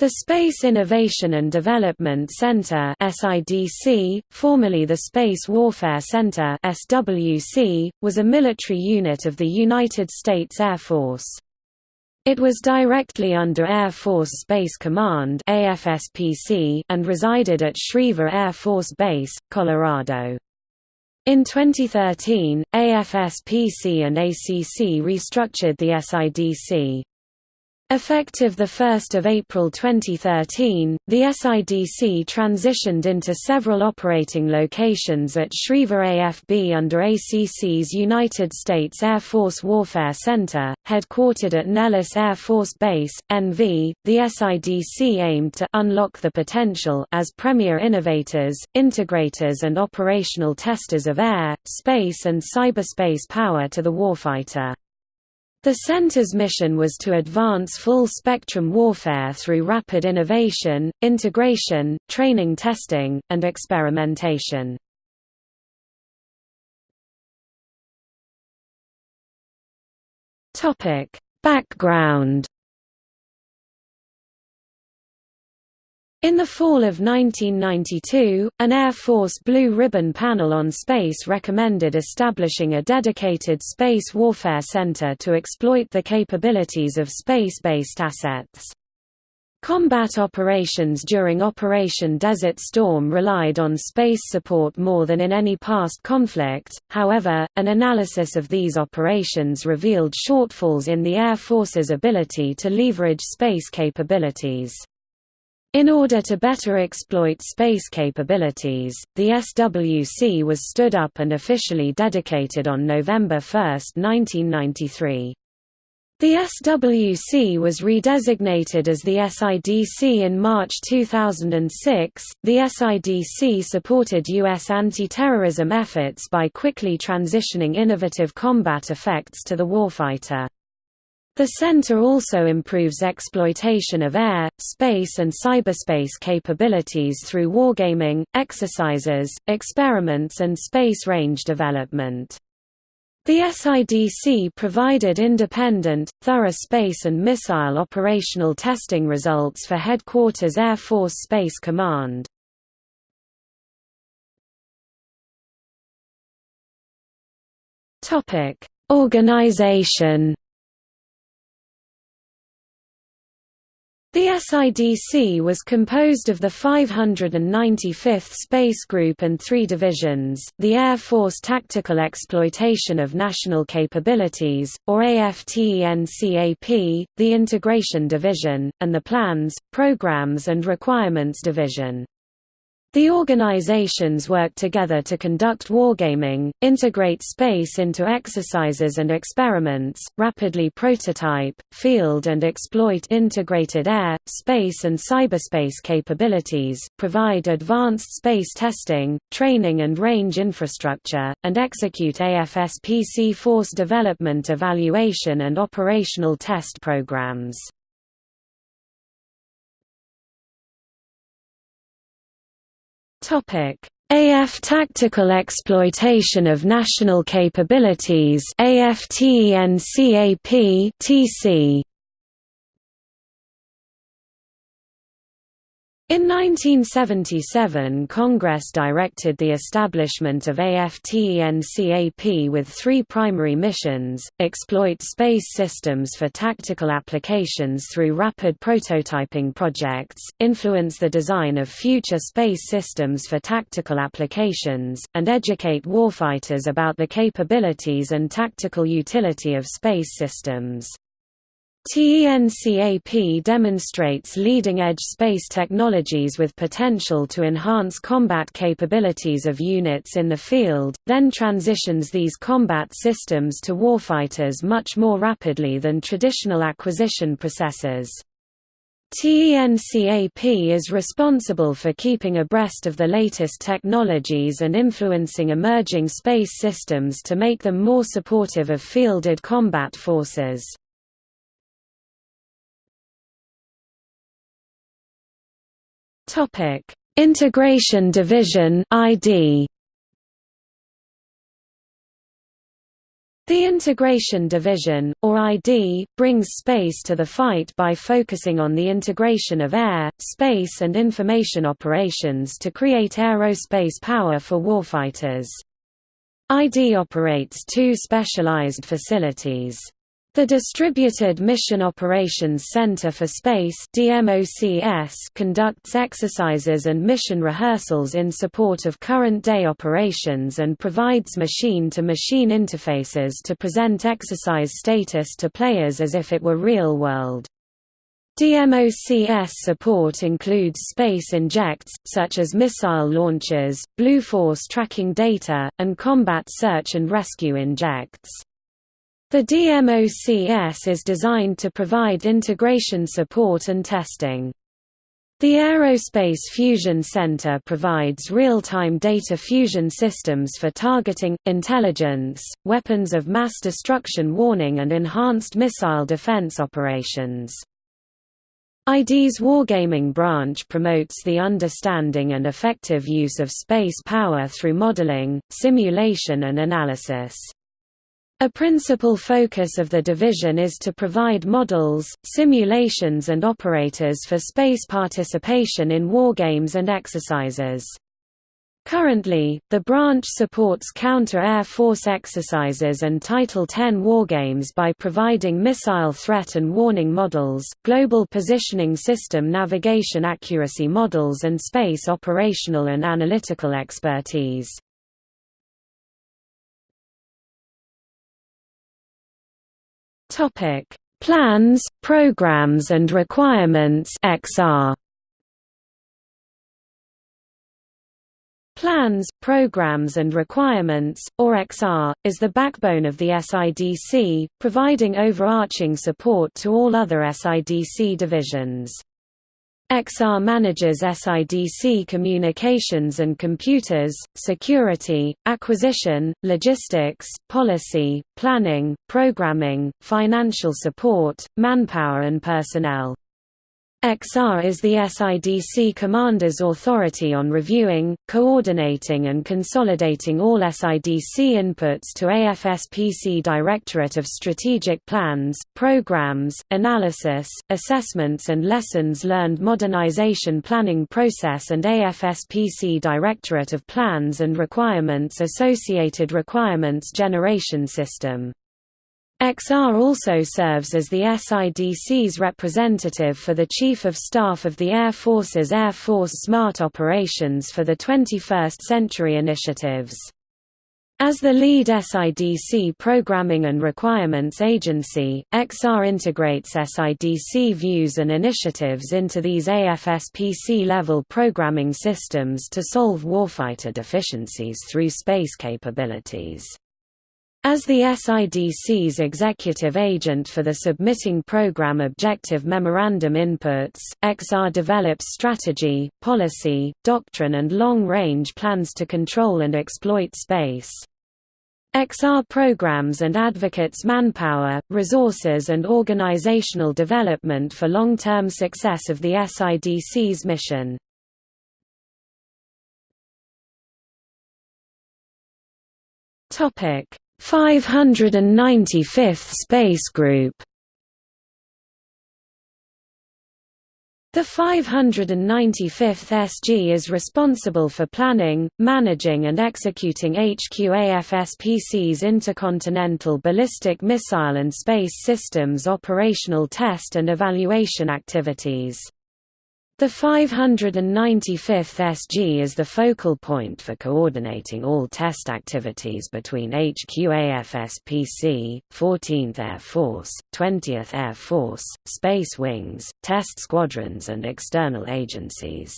The Space Innovation and Development Center (SIDC), formerly the Space Warfare Center (SWC), was a military unit of the United States Air Force. It was directly under Air Force Space Command (AFSPC) and resided at Schriever Air Force Base, Colorado. In 2013, AFSPC and ACC restructured the SIDC. Effective 1 April 2013, the SIDC transitioned into several operating locations at Schriever AFB under ACC's United States Air Force Warfare Center, headquartered at Nellis Air Force Base, NV. The SIDC aimed to unlock the potential as premier innovators, integrators and operational testers of air, space and cyberspace power to the warfighter. The center's mission was to advance full-spectrum warfare through rapid innovation, integration, training testing, and experimentation. Background In the fall of 1992, an Air Force Blue Ribbon panel on space recommended establishing a dedicated space warfare center to exploit the capabilities of space-based assets. Combat operations during Operation Desert Storm relied on space support more than in any past conflict, however, an analysis of these operations revealed shortfalls in the Air Force's ability to leverage space capabilities. In order to better exploit space capabilities, the SWC was stood up and officially dedicated on November 1, 1993. The SWC was redesignated as the SIDC in March 2006. The SIDC supported U.S. anti terrorism efforts by quickly transitioning innovative combat effects to the warfighter. The center also improves exploitation of air, space and cyberspace capabilities through wargaming, exercises, experiments and space range development. The SIDC provided independent, thorough space and missile operational testing results for Headquarters Air Force Space Command. Organization The SIDC was composed of the 595th Space Group and three divisions, the Air Force Tactical Exploitation of National Capabilities, or AFTENCAP, the Integration Division, and the Plans, Programs and Requirements Division. The organizations work together to conduct wargaming, integrate space into exercises and experiments, rapidly prototype, field and exploit integrated air, space and cyberspace capabilities, provide advanced space testing, training and range infrastructure, and execute AFSPC force development evaluation and operational test programs. AF Tactical Exploitation of National Capabilities TC In 1977 Congress directed the establishment of AFTENCAP with three primary missions, exploit space systems for tactical applications through rapid prototyping projects, influence the design of future space systems for tactical applications, and educate warfighters about the capabilities and tactical utility of space systems. TENCAP demonstrates leading-edge space technologies with potential to enhance combat capabilities of units in the field, then transitions these combat systems to warfighters much more rapidly than traditional acquisition processes. TENCAP is responsible for keeping abreast of the latest technologies and influencing emerging space systems to make them more supportive of fielded combat forces. Topic: Integration Division (ID). The Integration Division, or ID, brings space to the fight by focusing on the integration of air, space and information operations to create aerospace power for warfighters. ID operates two specialized facilities. The Distributed Mission Operations Center for Space conducts exercises and mission rehearsals in support of current-day operations and provides machine-to-machine -machine interfaces to present exercise status to players as if it were real-world. DMOCS support includes space injects, such as missile launches, Blue Force tracking data, and combat search and rescue injects. The DMOCS is designed to provide integration support and testing. The Aerospace Fusion Center provides real-time data fusion systems for targeting, intelligence, weapons of mass destruction warning and enhanced missile defense operations. ID's Wargaming branch promotes the understanding and effective use of space power through modeling, simulation and analysis. A principal focus of the division is to provide models, simulations and operators for space participation in wargames and exercises. Currently, the branch supports counter-Air Force exercises and Title X wargames by providing missile threat and warning models, global positioning system navigation accuracy models and space operational and analytical expertise. Topic: Plans, programs and requirements (XR). Plans, Programs and Requirements, or XR, is the backbone of the SIDC, providing overarching support to all other SIDC divisions. XR manages SIDC communications and computers, security, acquisition, logistics, policy, planning, programming, financial support, manpower and personnel. XR is the SIDC commander's authority on reviewing, coordinating and consolidating all SIDC inputs to AFSPC Directorate of Strategic Plans, Programs, Analysis, Assessments and Lessons Learned Modernization Planning Process and AFSPC Directorate of Plans and Requirements Associated Requirements Generation System. XR also serves as the SIDC's representative for the Chief of Staff of the Air Force's Air Force Smart Operations for the 21st Century Initiatives. As the lead SIDC Programming and Requirements Agency, XR integrates SIDC views and initiatives into these AFSPC-level programming systems to solve warfighter deficiencies through space capabilities. As the SIDC's executive agent for the submitting program objective memorandum inputs, XR develops strategy, policy, doctrine and long-range plans to control and exploit space. XR programs and advocates manpower, resources and organizational development for long-term success of the SIDC's mission. Topic 595th Space Group The 595th SG is responsible for planning, managing and executing HQAFSPC's intercontinental ballistic missile and space systems operational test and evaluation activities. The 595th SG is the focal point for coordinating all test activities between HQAFSPC, 14th Air Force, 20th Air Force, Space Wings, test squadrons and external agencies.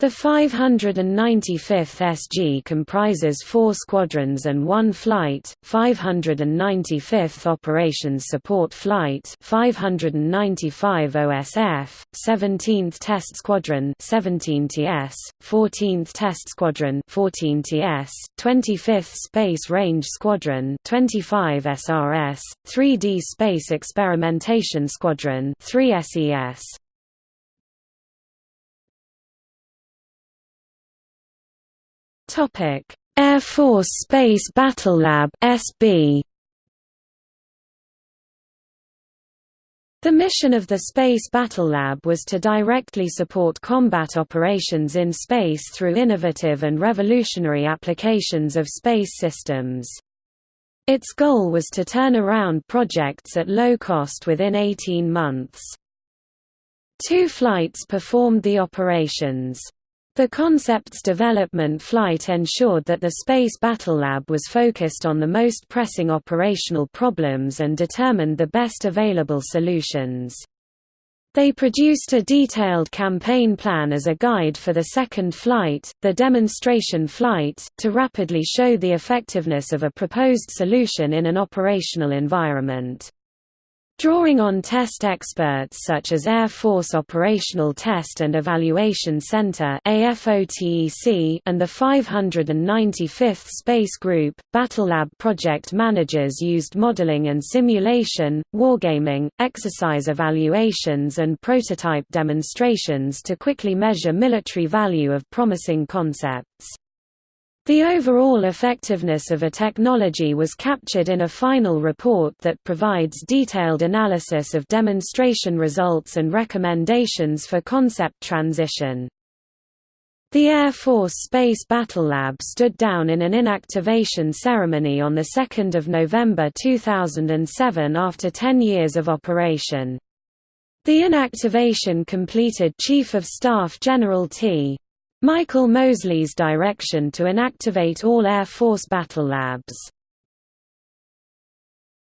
The 595th SG comprises four squadrons and one flight, 595th Operations Support Flight 595 OSF, 17th Test Squadron 17TS, 14th Test Squadron 14TS, 25th Space Range Squadron 25 SRS, 3D Space Experimentation Squadron 3 Topic: Air Force Space Battle Lab (SB). The mission of the Space Battle Lab was to directly support combat operations in space through innovative and revolutionary applications of space systems. Its goal was to turn around projects at low cost within 18 months. Two flights performed the operations. The concept's development flight ensured that the Space Battle Lab was focused on the most pressing operational problems and determined the best available solutions. They produced a detailed campaign plan as a guide for the second flight, the demonstration flight, to rapidly show the effectiveness of a proposed solution in an operational environment. Drawing on test experts such as Air Force Operational Test and Evaluation Center and the 595th Space Group, Battlelab project managers used modeling and simulation, wargaming, exercise evaluations and prototype demonstrations to quickly measure military value of promising concepts. The overall effectiveness of a technology was captured in a final report that provides detailed analysis of demonstration results and recommendations for concept transition. The Air Force Space Battle Lab stood down in an inactivation ceremony on 2 November 2007 after 10 years of operation. The inactivation completed Chief of Staff General T. Michael Moseley's direction to inactivate all Air Force battle labs.